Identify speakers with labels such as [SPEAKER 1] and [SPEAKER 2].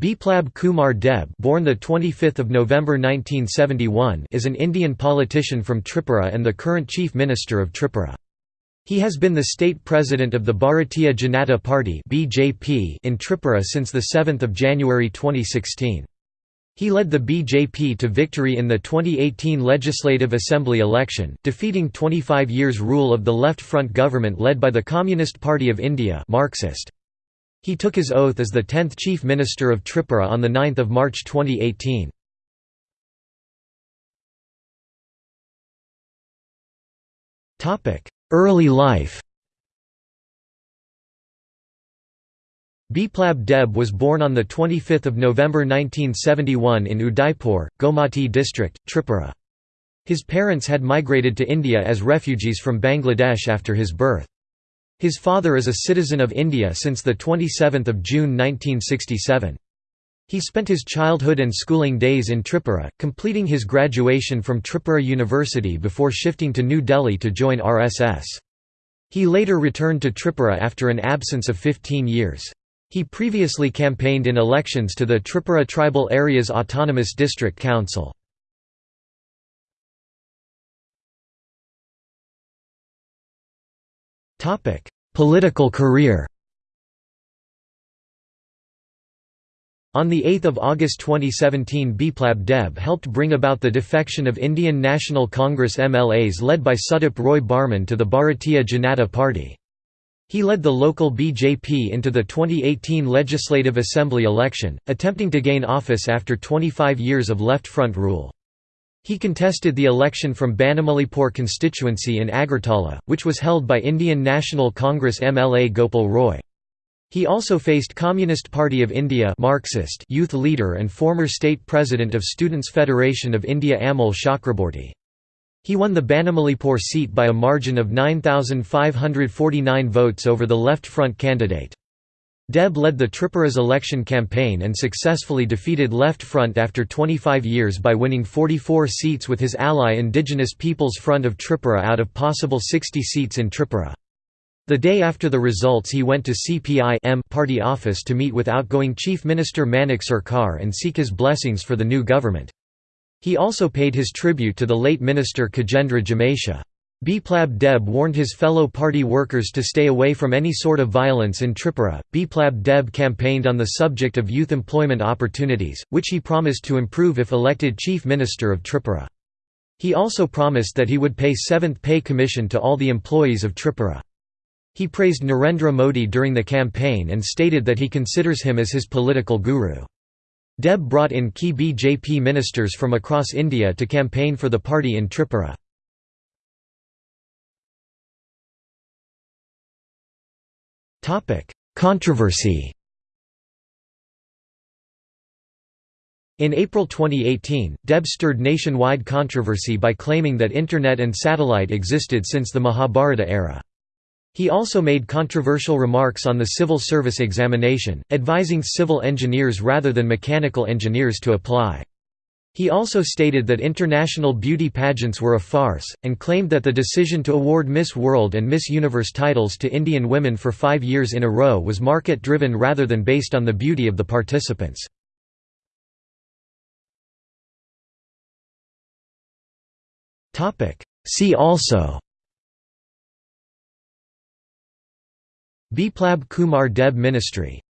[SPEAKER 1] Biplab Kumar Deb born the 25th of November 1971 is an Indian politician from Tripura and the current Chief Minister of Tripura. He has been the state president of the Bharatiya Janata Party (BJP) in Tripura since the 7th of January 2016. He led the BJP to victory in the 2018 Legislative Assembly election, defeating 25 years rule of the Left Front government led by the Communist Party of India Marxist. He took his oath as the 10th Chief Minister of Tripura on 9 March 2018. Early life Biplab Deb was born on 25 November 1971 in Udaipur, Gomati district, Tripura. His parents had migrated to India as refugees from Bangladesh after his birth. His father is a citizen of India since 27 June 1967. He spent his childhood and schooling days in Tripura, completing his graduation from Tripura University before shifting to New Delhi to join RSS. He later returned to Tripura after an absence of 15 years. He previously campaigned in elections to the Tripura Tribal Areas Autonomous District Council. Political career On 8 August 2017 Biplab Deb helped bring about the defection of Indian National Congress MLAs led by Sudip Roy Barman to the Bharatiya Janata Party. He led the local BJP into the 2018 Legislative Assembly election, attempting to gain office after 25 years of Left Front rule. He contested the election from Banamalipur constituency in Agartala, which was held by Indian National Congress MLA Gopal Roy. He also faced Communist Party of India Marxist youth leader and former state president of Students' Federation of India Amol Chakraborty. He won the Banamalipur seat by a margin of 9,549 votes over the Left Front candidate. Deb led the Tripura's election campaign and successfully defeated Left Front after 25 years by winning 44 seats with his ally Indigenous Peoples Front of Tripura out of possible 60 seats in Tripura. The day after the results he went to CPI party office to meet with outgoing Chief Minister Manik Sarkar and seek his blessings for the new government. He also paid his tribute to the late minister Khagendra Jamatia. Biplab Deb warned his fellow party workers to stay away from any sort of violence in Tripura. Biplab Deb campaigned on the subject of youth employment opportunities, which he promised to improve if elected Chief Minister of Tripura. He also promised that he would pay seventh pay commission to all the employees of Tripura. He praised Narendra Modi during the campaign and stated that he considers him as his political guru. Deb brought in key BJP ministers from across India to campaign for the party in Tripura. Controversy In April 2018, Deb stirred nationwide controversy by claiming that Internet and satellite existed since the Mahabharata era. He also made controversial remarks on the civil service examination, advising civil engineers rather than mechanical engineers to apply. He also stated that international beauty pageants were a farce, and claimed that the decision to award Miss World and Miss Universe titles to Indian women for five years in a row was market-driven rather than based on the beauty of the participants. See also Biplab Kumar Deb Ministry